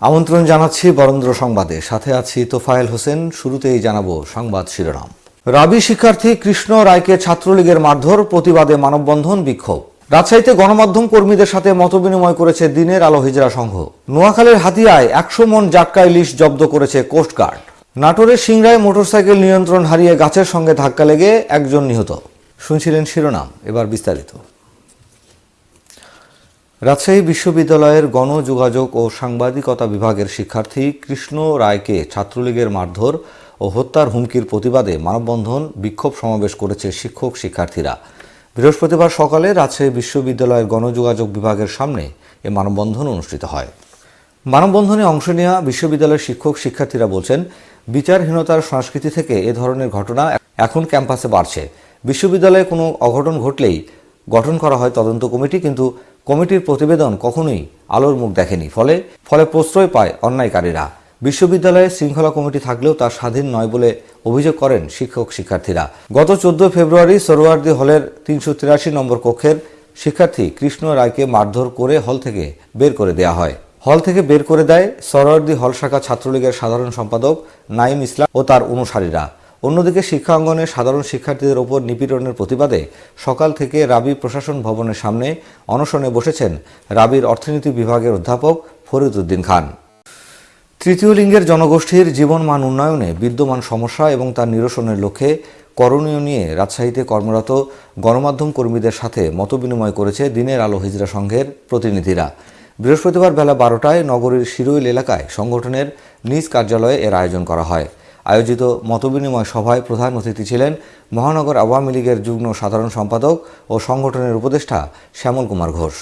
আমন্ত্রণ জানাচ্ছি বরেন্দ্র সংবাদে। সাথে আছি তোফায়েল হোসেন। শুরুতেই জানাব সংবাদ শিরোনাম। রাবি শিক্ষার্থী কৃষ্ণ রায়কে ছাত্রলীগের মারধর, প্রতিবাদে মানববন্ধন বিক্ষোভ। রাজশাহীতে গণমাধ্যম কর্মীদের সাথে মতবিনিময় করেছে দিনের আলো হিজরা সংঘ। নোয়াখালীর হাতিয়ায় একশো মন জাটকা ইলিশ জব্দ করেছে কোস্টগার্ড নাটোরের সিংড়ায় মোটরসাইকেল নিয়ন্ত্রণ হারিয়ে গাছের সঙ্গে ধাক্কা লেগে একজন নিহত। শুনছিলেন শিরোনাম। এবার বিস্তারিত। রাজশাহী বিশ্ববিদ্যালয়ের গণযোগাযোগ ও সাংবাদিকতা বিভাগের শিক্ষার্থী কৃষ্ণ রায়কে ছাত্রলীগের মারধর ও হত্যার হুমকির প্রতিবাদে মানববন্ধন বিক্ষোভ সমাবেশ করেছে শিক্ষক শিক্ষার্থীরা। বৃহস্পতিবার সকালে রাজশাহী বিশ্ববিদ্যালয়ের গণযোগাযোগ বিভাগের সামনে এ মানববন্ধন অনুষ্ঠিত হয়। মানববন্ধনে অংশ নেওয়া বিশ্ববিদ্যালয়ের শিক্ষক শিক্ষার্থীরা বলছেন, বিচারহীনতার সংস্কৃতি থেকে এ ধরনের ঘটনা এখন ক্যাম্পাসে বাড়ছে। বিশ্ববিদ্যালয়ে কোনো অঘটন ঘটলেই গঠন করা হয় তদন্ত কমিটি, কিন্তু কমিটির প্রতিবেদন কখনোই আলোর মুখ দেখেনি। ফলে ফলে প্রশ্রয় পায় অন্যায়কারীরা। বিশ্ববিদ্যালয়ে শৃঙ্খলা কমিটি থাকলেও তা স্বাধীন নয় বলে অভিযোগ করেন শিক্ষক শিক্ষার্থীরা। গত চোদ্দ ফেব্রুয়ারি সরোয়ার্দি হলের তিনশো তিরাশি নম্বর কক্ষের শিক্ষার্থী কৃষ্ণ রায়কে মারধর করে হল থেকে বের করে দেয়া হয়। হল থেকে বের করে দেয় সরোয়ার্দি হল শাখা ছাত্রলীগের সাধারণ সম্পাদক নাইম ইসলাম ও তার অনুসারীরা। অন্যদিকে শিক্ষাঙ্গনে সাধারণ শিক্ষার্থীদের ওপর নিপীড়নের প্রতিবাদে সকাল থেকে রাবি প্রশাসন ভবনের সামনে অনশনে বসেছেন রাবির অর্থনীতি বিভাগের অধ্যাপক ফরিদ উদ্দিন খান। তৃতীয় লিঙ্গের জনগোষ্ঠীর জীবনমান উন্নয়নে বিদ্যমান সমস্যা এবং তার নিরসনের লক্ষ্যে করণীয় নিয়ে রাজশাহীতে কর্মরত গণমাধ্যম কর্মীদের সাথে মতবিনিময় করেছে দিনের আলো হিজরা সংঘের প্রতিনিধিরা। বৃহস্পতিবার বেলা বারোটায় নগরীর শিরুইল এলাকায় সংগঠনের নিজ কার্যালয়ে এর আয়োজন করা হয়। আয়োজিত মতবিনিময় সভায় প্রধান অতিথি ছিলেন মহানগর আওয়ামী লীগের যুগ্ম সাধারণ সম্পাদক ও সংগঠনের উপদেষ্টা শ্যামল কুমার ঘোষ।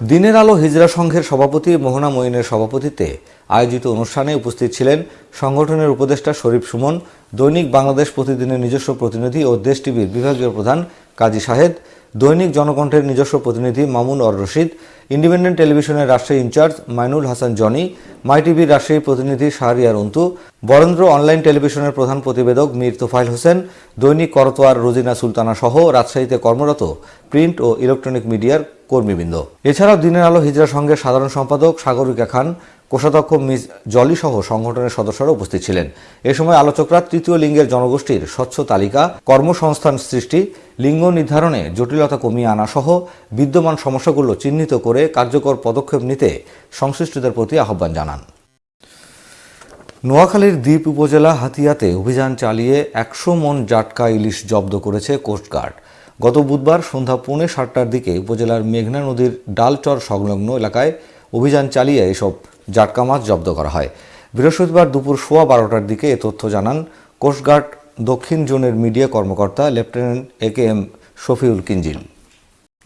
দিনের আলো হিজরা সংঘের সভাপতি মোহনা মঈনের সভাপতিত্বে আয়োজিত অনুষ্ঠানে উপস্থিত ছিলেন সংগঠনের উপদেষ্টা শরীফ সুমন, দৈনিক বাংলাদেশ প্রতিদিনের নিজস্ব প্রতিনিধি ও দেশ টিভির বিভাগীয় প্রধান কাজী শাহেদ দৈনিক জনকণ্ঠের নিজস্ব প্রতিনিধি মামুন অর রশিদ ইন্ডিপেন্ডেন্ট টেলিভিশনের Rajshahi incharge Mainul Hasan Johnny, my টিভির রাজশাহী প্রতিনিধি শাহরিয়ার অন্তু বরেন্দ্র অনলাইন টেলিভিশনের প্রধান প্রতিবেদক মীর তোফাইল হোসেন, দৈনিক করতোয়ার রোজিনা সুলতানা সহ রাজশাহীতে কর্মরত প্রিন্ট ও ইলেকট্রনিক মিডিয়ার কর্মীবৃন্দ। এছাড়াও দিনের আলো হিজরা সংঘের সাধারণ সম্পাদক সাগরিকা খান, কোষাধ্যক্ষ মিস জলি সহ সংগঠনের সদস্যরা উপস্থিত ছিলেন। এ সময় আলোচকরা তৃতীয় লিঙ্গের জনগোষ্ঠীর স্বচ্ছ তালিকা, কর্মসংস্থান সৃষ্টি, লিঙ্গ নির্ধারণে জটিলতা কমিয়ে আনা সহ বিদ্যমান সমস্যাগুলো চিহ্নিত করে কার্যকর পদক্ষেপ নিতে সংশ্লিষ্টদের প্রতি আহ্বান জানান। নোয়াখালীর দ্বীপ উপজেলা হাতিয়াতে অভিযান চালিয়ে একশো মন জাটকা ইলিশ জব্দ করেছে কোস্টগার্ড গত বুধবার সন্ধ্যা পৌনে সাতটার দিকে উপজেলার মেঘনা নদীর ডালচর সংলগ্ন এলাকায় অভিযান চালিয়ে এসব জাটকা মাছ জব্দ করা হয়। বৃহস্পতিবার দুপুর সোয়া বারোটার দিকে এ তথ্য জানান কোস্টগার্ড দক্ষিণ জোনের মিডিয়া কর্মকর্তা lieutenant A K M Shafiul Kinjil.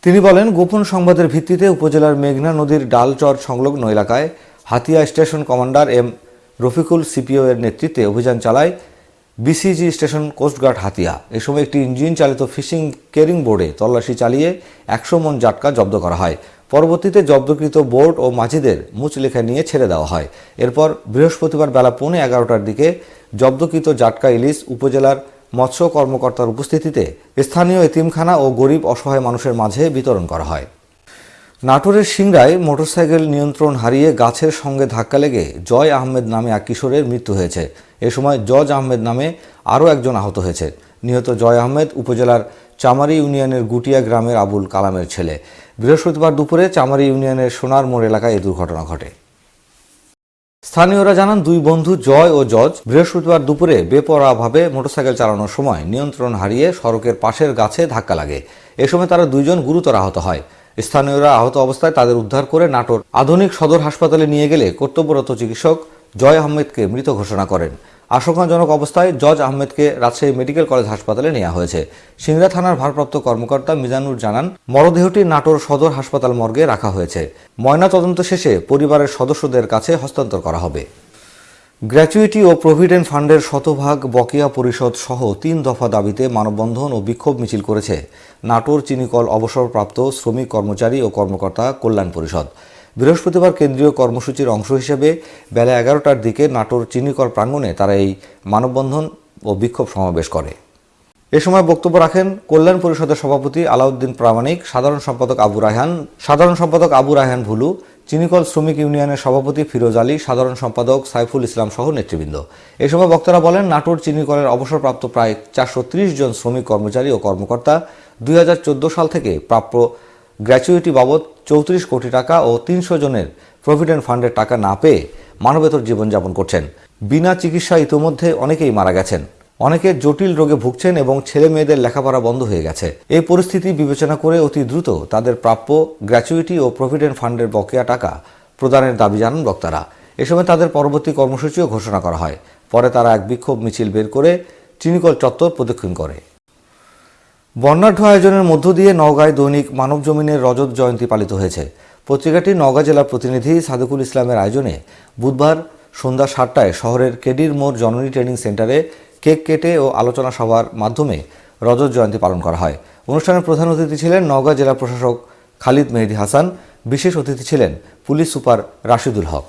তিনি বলেন, গোপন সংবাদের ভিত্তিতে উপজেলার মেঘনা নদীর ডালচর সংলগ্ন এলাকায় Hatiya station commander M Rafiqul CPO এর নেতৃত্বে অভিযান চালায় BCG station coast guard Hatiya. এ সময় একটি ইঞ্জিন চালিত ফিশিং কেরিং বোর্ডে তল্লাশি চালিয়ে একশো মন জাটকা জব্দ করা হয়। পরবর্তীতে জব্দকৃত বোর্ড ও মাঝিদের মুচলেখা নিয়ে ছেড়ে দেওয়া হয়। এরপর বৃহস্পতিবার বেলা পৌনে এগারোটার দিকে জব্দকৃত জাটকা ইলিশ উপজেলার মৎস্য কর্মকর্তার উপস্থিতিতে স্থানীয় এতিমখানা ও গরিব অসহায় মানুষের মাঝে বিতরণ করা হয়। নাটোরের সিংড়ায় মোটরসাইকেল নিয়ন্ত্রণ হারিয়ে গাছের সঙ্গে ধাক্কা লেগে জয় আহমেদ নামে এক কিশোরের মৃত্যু হয়েছে। এ সময় জজ আহমেদ নামে আরও একজন আহত হয়েছে। নিহত জয় আহমেদ উপজেলার চামারি ইউনিয়নের গুটিয়া গ্রামের আবুল কালামের ছেলে। বৃহস্পতিবার দুপুরে চামারি ইউনিয়নের সোনার মোড় এলাকায় এই দুর্ঘটনা ঘটে। স্থানীয়রা জানান, দুই বন্ধু জয় ও জজ বৃহস্পতিবার দুপুরে বেপরাভাবে মোটরসাইকেল চালানোর সময় নিয়ন্ত্রণ হারিয়ে সড়কের পাশের গাছে ধাক্কা লাগে। এ সময় তারা দুইজন গুরুতর আহত হয়। স্থানীয়রা আহত অবস্থায় তাদের উদ্ধার করে নাটোর আধুনিক সদর হাসপাতালে নিয়ে গেলে কর্তব্যরত চিকিৎসক জয় আহমেদকে মৃত ঘোষণা করেন। আশঙ্কাজনক অবস্থায় জজ আহমেদকে রাজশাহী মেডিকেল কলেজ হাসপাতালে নেওয়া হয়েছে। সিংড়া থানার ভারপ্রাপ্ত কর্মকর্তা মিজানুর জানান, মরদেহটি নাটোর সদর হাসপাতাল মর্গে রাখা হয়েছে। ময়না তদন্ত শেষে পরিবারের সদস্যদের কাছে হস্তান্তর করা হবে। গ্র্যাচুইটি ও প্রভিডেন্ট ফান্ডের শতভাগ বকেয়া পরিষদ সহ তিন দফা দাবিতে মানববন্ধন ও বিক্ষোভ মিছিল করেছে। নাটোর চিনিকল অবসরপ্রাপ্ত শ্রমিক কর্মচারী ও কর্মকর্তা কল্যাণ পরিষদ। বৃহস্পতিবার কেন্দ্রীয় কর্মসূচির অংশ হিসেবে বেলা এগারোটার দিকে নাটোর চিনিকল প্রাঙ্গণে তারা এই মানববন্ধন ও বিক্ষোভ সমাবেশ করে। এ সময় বক্তব্য রাখেন কল্যাণ পরিষদের সভাপতি আলাউদ্দিন প্রামাণিক, সাধারণ সম্পাদক আবু রায়হান, সাধারণ সম্পাদক আবু রায়হান ভুলু, চিনিকল শ্রমিক ইউনিয়নের সভাপতি ফিরোজ আলী, সাধারণ সম্পাদক সাইফুল ইসলাম সহ নেতৃবৃন্দ। এ সময় বক্তারা বলেন, নাটোর চিনিকলের অবসরপ্রাপ্ত প্রায় চারশো ত্রিশ জন শ্রমিক কর্মচারী ও কর্মকর্তা দুই হাজার চোদ্দ সাল থেকে প্রাপ্য গ্র্যাচুইটি বাবদ চৌত্রিশ কোটি টাকা ও তিনশো জনের প্রভিডেন্ট ফান্ডের টাকা না পেয়ে মানবেতর জীবনযাপন করছেন। বিনা চিকিৎসা ইতোমধ্যে অনেকেই মারা গেছেন। অনেকে জটিল রোগে ভুগছেন এবং ছেলে মেয়েদের লেখাপড়া বন্ধ হয়ে গেছে। এই পরিস্থিতি বিবেচনা করে অতি দ্রুত তাদের প্রাপ্য গ্র্যাচুইটি ও প্রভিডেন্ট ফান্ডের বকেয়া টাকা প্রদানের দাবি জানান বক্তারা। এ সময় তাদের পরবর্তী কর্মসূচিও ঘোষণা করা হয়। পরে তারা এক বিক্ষোভ মিছিল বের করে চিনিকল চত্বর প্রদক্ষিণ করে। বর্ণাঢ্য আয়োজনের মধ্য দিয়ে নওগাঁয় দৈনিক মানব জমিনের রজত জয়ন্তী পালিত হয়েছে। পত্রিকাটি নওগাঁ জেলার প্রতিনিধি সাদেকুল ইসলামের আয়োজনে বুধবার সন্ধ্যা সাতটায় শহরের কেডির মোড় জননী ট্রেনিং সেন্টারে কেক কেটে ও আলোচনা সভার মাধ্যমে রজত জয়ন্তী পালন করা হয়। অনুষ্ঠানের প্রধান অতিথি ছিলেন নওগাঁ জেলা প্রশাসক খালিদ মেহেদি হাসান, বিশেষ অতিথি ছিলেন police super Rashidul Haque.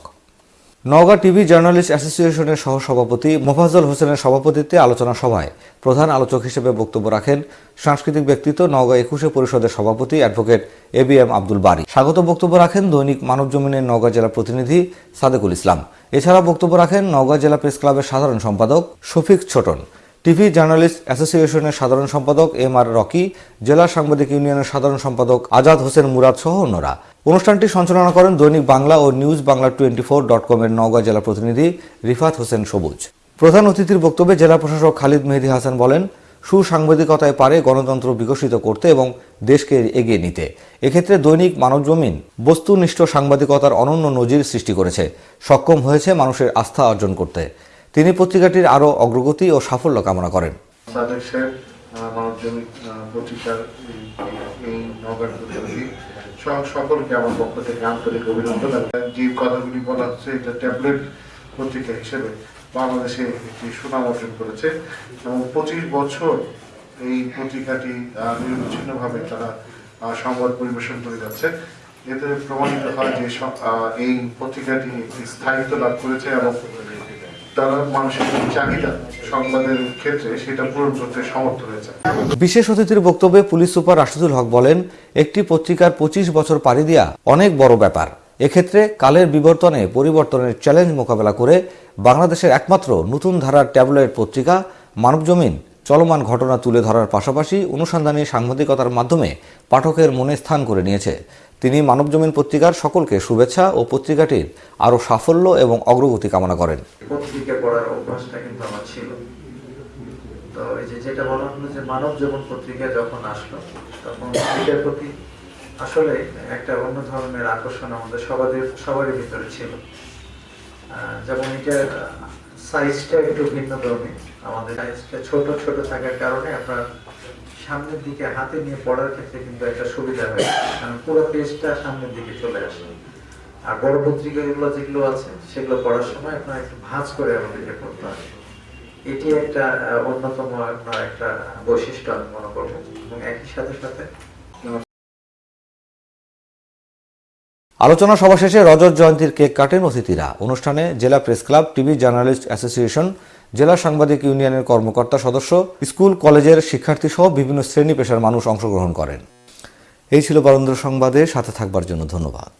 Naogaon TV journalist অ্যাসোসিয়েশনের সহসভাপতি মোফাজল হোসেনের সভাপতিত্বে আলোচনা সভায় প্রধান আলোচক হিসেবে বক্তব্য রাখেন সাংস্কৃতিক ব্যক্তিত্ব, নওগাঁ একুশে পরিষদের সভাপতি advocate A B M Abdul Bari. স্বাগত বক্তব্য রাখেন দৈনিক মানব জমিনের নওগাঁ জেলা প্রতিনিধি সাদেকুল ইসলাম। এছাড়া বক্তব্য রাখেন নওগাঁ জেলা প্রেস ক্লাবের সাধারণ সম্পাদক শফিক ছোটন। টিভি জার্নালিস্ট অ্যাসোসিয়েশনের সাধারণ সম্পাদক এম আর রকি, জেলা সাংবাদিক ইউনিয়নের সাধারণ সম্পাদক আজাদ হোসেন মুরাদ সহ অন্যরা। অনুষ্ঠানটি সঞ্চালনা করেন দৈনিক বাংলা ও news Bangla twenty four dot কমের নওগাঁ জেলা প্রতিনিধি রিফাত হোসেন সবুজ। প্রধান অতিথির বক্তব্যে জেলা প্রশাসক খালিদ মেহেদি হাসান বলেন, সুসাংবাদিকতায় পারে গণতন্ত্র বিকশিত করতে এবং দেশকে এগিয়ে নিতে। এক্ষেত্রে দৈনিক মানবজমিন বস্তুনিষ্ঠ সাংবাদিকতার অনন্য নজির সৃষ্টি করেছে। সক্ষম হয়েছে মানুষের আস্থা অর্জন করতে। তিনি পত্রিকাটির আরও অগ্রগতি ও সাফল্য কামনা করেন। সকলকে আমার অভিনন্দন যে কথাগুলি বলা হচ্ছে, এটা ট্যাবলেট পত্রিকা হিসেবে বাংলাদেশে একটি সুনাম অর্জন করেছে এবং পঁচিশ বছর এই পত্রিকাটি নিরবিচ্ছিন্নভাবে তারা সংবাদ পরিবেশন করে যাচ্ছে। এতে প্রমাণিত হয় যে এই পত্রিকাটি একটি স্থায়িত্ব লাভ করেছে এবং বিশেষ অতিথির বক্তব্যে পুলিশ সুপার রাশিদুল হক বলেন, একটি পত্রিকার পঁচিশ বছর পাড়ি দেওয়া অনেক বড় ব্যাপার। এক্ষেত্রে কালের বিবর্তনে পরিবর্তনের চ্যালেঞ্জ মোকাবেলা করে বাংলাদেশের একমাত্র নতুন ধারার ট্যাবলয়েড পত্রিকা মানবজমিন চলমান ঘটনা তুলে ধরার পাশাপাশি অনুসন্ধানী সাংবাদিকতার মাধ্যমে পাঠকের মনে স্থান করে নিয়েছে। তিনি মানবজমিন পত্রিকার সকলকে শুভেচ্ছা ও পত্রিকাটির আরও সাফল্য এবং অগ্রগতি কামনা করেন। পত্রিকা পড়ার অভ্যাসটা কিন্তু আমার ছিল। তো এই যে যেটা বলা হলো যে মানব জীবন পত্রিকা যখন আসলো, তখন এটার প্রতি আসলে একটা অন্য ধরনের আকর্ষণ আমাদের সবাদের, সবারই ভিতরে ছিল। যেমন এটার সাইজটা একটু ভিন্ন ধর্মী আমাদের সাইজটা ছোট ছোট থাকার কারণে আপনার সামনের দিকে হাতে নিয়ে পড়ার ক্ষেত্রে কিন্তু একটা সুবিধা হয়। কারণ পুরো পেজটা সামনের দিকে চলে আসে। আর বড় পত্রিকাগুলো যেগুলো আছে, সেগুলো পড়ার সময় আপনার একটু ভাঁজ করে আমাদেরকে পড়তে হয়। এটি একটা অন্যতম আপনার একটা বৈশিষ্ট্য আমি মনে করব। এবং একই সাথে সাথে আলোচনা সভা শেষে রজত জয়ন্তীর কেক কাটেন অতিথিরা। অনুষ্ঠানে জেলা press club, TV journalist association, জেলা সাংবাদিক ইউনিয়নের কর্মকর্তা সদস্য, স্কুল, কলেজের শিক্ষার্থী সহ বিভিন্ন শ্রেণি পেশার মানুষ অংশগ্রহণ করেন। এই ছিল বরেন্দ্র সংবাদে, সাথে থাকবার জন্য ধন্যবাদ।